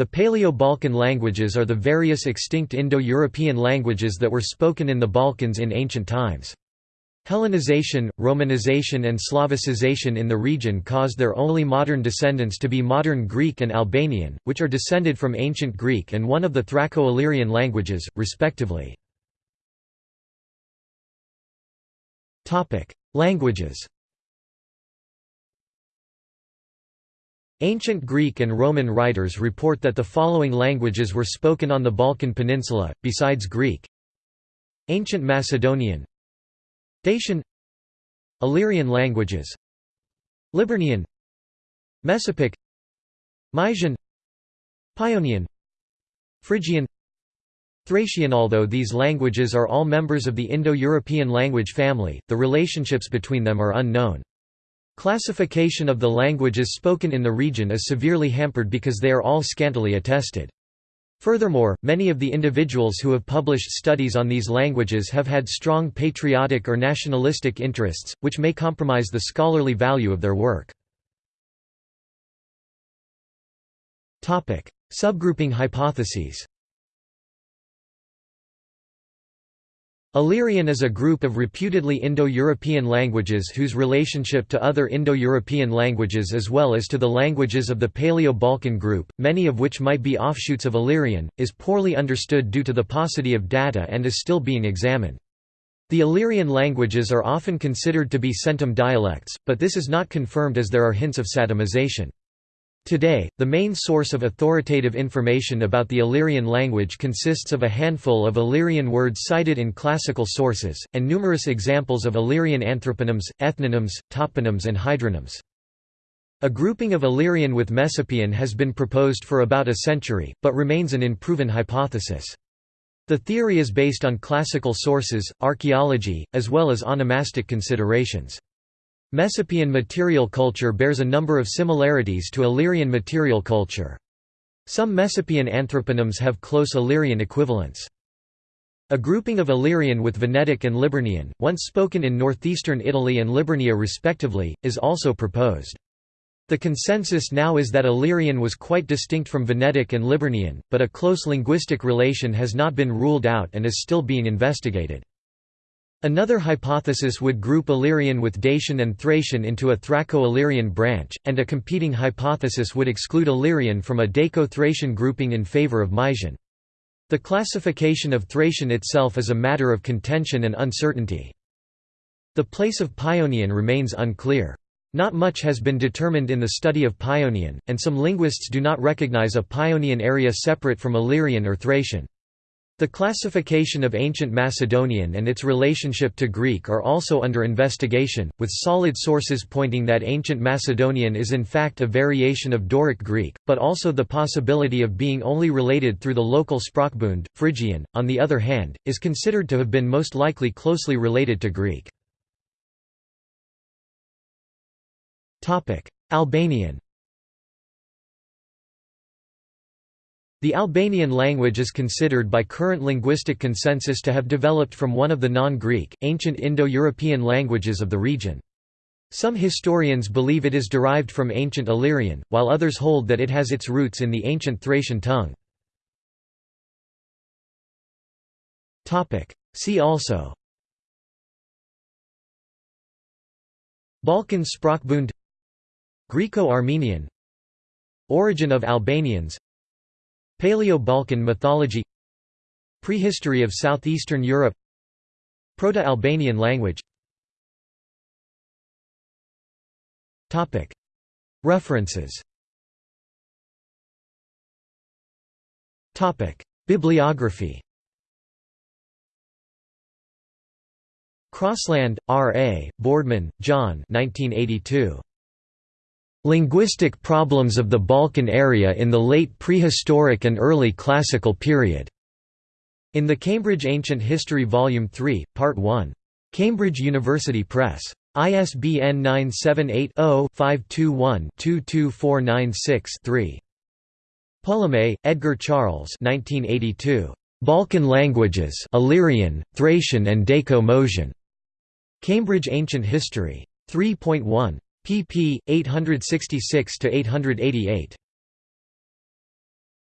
The Paleo-Balkan languages are the various extinct Indo-European languages that were spoken in the Balkans in ancient times. Hellenization, Romanization and Slavicization in the region caused their only modern descendants to be modern Greek and Albanian, which are descended from ancient Greek and one of the Thraco-Illyrian languages, respectively. Languages Ancient Greek and Roman writers report that the following languages were spoken on the Balkan Peninsula, besides Greek. Ancient Macedonian. Dacian. Illyrian languages. Liburnian. Messapic. Mysian. Paeonian Phrygian. Thracian. Although these languages are all members of the Indo-European language family, the relationships between them are unknown. Classification of the languages spoken in the region is severely hampered because they are all scantily attested. Furthermore, many of the individuals who have published studies on these languages have had strong patriotic or nationalistic interests, which may compromise the scholarly value of their work. Subgrouping hypotheses Illyrian is a group of reputedly Indo-European languages whose relationship to other Indo-European languages as well as to the languages of the Paleo-Balkan group, many of which might be offshoots of Illyrian, is poorly understood due to the paucity of data and is still being examined. The Illyrian languages are often considered to be centum dialects, but this is not confirmed as there are hints of Satemization. Today, the main source of authoritative information about the Illyrian language consists of a handful of Illyrian words cited in classical sources, and numerous examples of Illyrian anthroponyms, ethnonyms, toponyms and hydronyms. A grouping of Illyrian with Messapian has been proposed for about a century, but remains an unproven hypothesis. The theory is based on classical sources, archaeology, as well as onomastic considerations. Messapian material culture bears a number of similarities to Illyrian material culture. Some Messapian anthroponyms have close Illyrian equivalents. A grouping of Illyrian with Venetic and Liburnian, once spoken in northeastern Italy and Liburnia respectively, is also proposed. The consensus now is that Illyrian was quite distinct from Venetic and Liburnian, but a close linguistic relation has not been ruled out and is still being investigated. Another hypothesis would group Illyrian with Dacian and Thracian into a Thraco-Illyrian branch, and a competing hypothesis would exclude Illyrian from a Daco-Thracian grouping in favor of Mysian. The classification of Thracian itself is a matter of contention and uncertainty. The place of Paeonian remains unclear. Not much has been determined in the study of Paeonian, and some linguists do not recognize a Paeonian area separate from Illyrian or Thracian. The classification of ancient Macedonian and its relationship to Greek are also under investigation, with solid sources pointing that ancient Macedonian is in fact a variation of Doric Greek, but also the possibility of being only related through the local Sprachbund. Phrygian, on the other hand, is considered to have been most likely closely related to Greek. Albanian The Albanian language is considered by current linguistic consensus to have developed from one of the non-Greek, ancient Indo-European languages of the region. Some historians believe it is derived from ancient Illyrian, while others hold that it has its roots in the ancient Thracian tongue. See also Balkan Sprachbund Greco-Armenian Origin of Albanians Paleo-Balkan mythology Prehistory of southeastern Europe Proto-Albanian language References Bibliography Crossland, R. A., Boardman, John 1982. Linguistic Problems of the Balkan Area in the Late Prehistoric and Early Classical Period. In the Cambridge Ancient History Volume 3, Part 1. Cambridge University Press. ISBN 978-0-521-22496-3. Polomé, Edgar Charles 1982. Balkan Languages Illyrian, Thracian and Daco-Moesian. Cambridge Ancient History. 3.1 pp. 866–888.